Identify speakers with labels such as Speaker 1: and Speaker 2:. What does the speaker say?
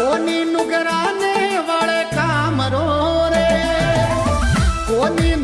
Speaker 1: કોની નુગરાને વાળે કામરો રે કોની